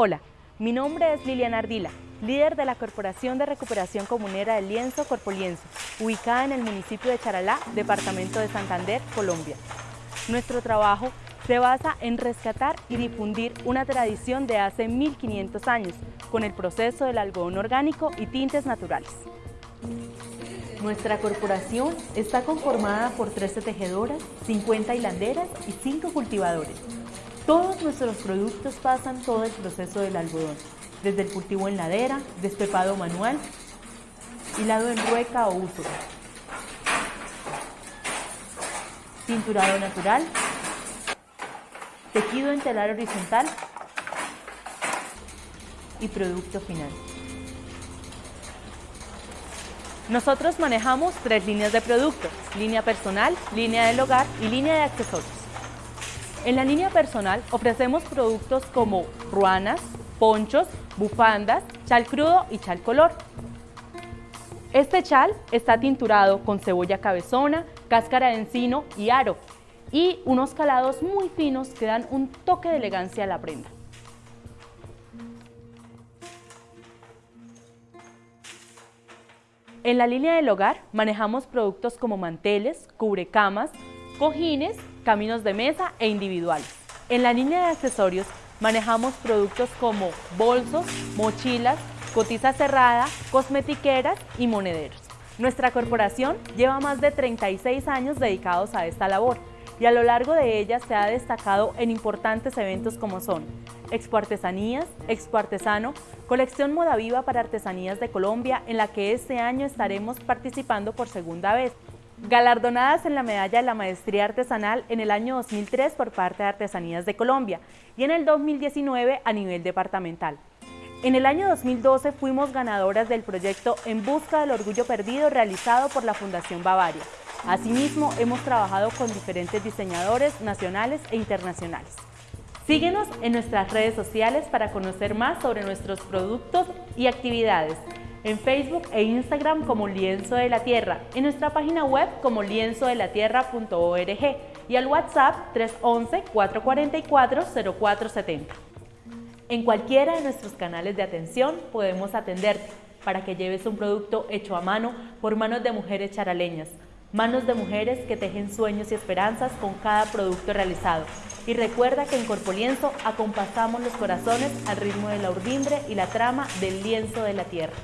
Hola, mi nombre es Liliana Ardila, líder de la Corporación de Recuperación Comunera del Lienzo Corpolienzo, ubicada en el municipio de Charalá, departamento de Santander, Colombia. Nuestro trabajo se basa en rescatar y difundir una tradición de hace 1500 años con el proceso del algodón orgánico y tintes naturales. Nuestra corporación está conformada por 13 tejedoras, 50 hilanderas y 5 cultivadores, todos nuestros productos pasan todo el proceso del algodón, desde el cultivo en ladera, despepado manual, hilado en rueca o uso, tinturado natural, tejido en telar horizontal y producto final. Nosotros manejamos tres líneas de productos, línea personal, línea del hogar y línea de accesorios. En la línea personal ofrecemos productos como ruanas, ponchos, bufandas, chal crudo y chal color. Este chal está tinturado con cebolla cabezona, cáscara de encino y aro y unos calados muy finos que dan un toque de elegancia a la prenda. En la línea del hogar manejamos productos como manteles, cubrecamas, cojines, caminos de mesa e individuales. En la línea de accesorios manejamos productos como bolsos, mochilas, cotiza cerrada, cosmetiqueras y monederos. Nuestra corporación lleva más de 36 años dedicados a esta labor y a lo largo de ella se ha destacado en importantes eventos como son Expo Artesanías, Expo Artesano, Colección Moda Viva para Artesanías de Colombia, en la que este año estaremos participando por segunda vez galardonadas en la medalla de la maestría artesanal en el año 2003 por parte de Artesanías de Colombia y en el 2019 a nivel departamental. En el año 2012 fuimos ganadoras del proyecto En Busca del Orgullo Perdido realizado por la Fundación Bavaria. Asimismo, hemos trabajado con diferentes diseñadores nacionales e internacionales. Síguenos en nuestras redes sociales para conocer más sobre nuestros productos y actividades en Facebook e Instagram como Lienzo de la Tierra, en nuestra página web como lienzodelatierra.org y al WhatsApp 311-444-0470. En cualquiera de nuestros canales de atención podemos atenderte para que lleves un producto hecho a mano por manos de mujeres charaleñas, manos de mujeres que tejen sueños y esperanzas con cada producto realizado. Y recuerda que en Corpolienzo acompasamos los corazones al ritmo de la urdimbre y la trama del lienzo de la tierra.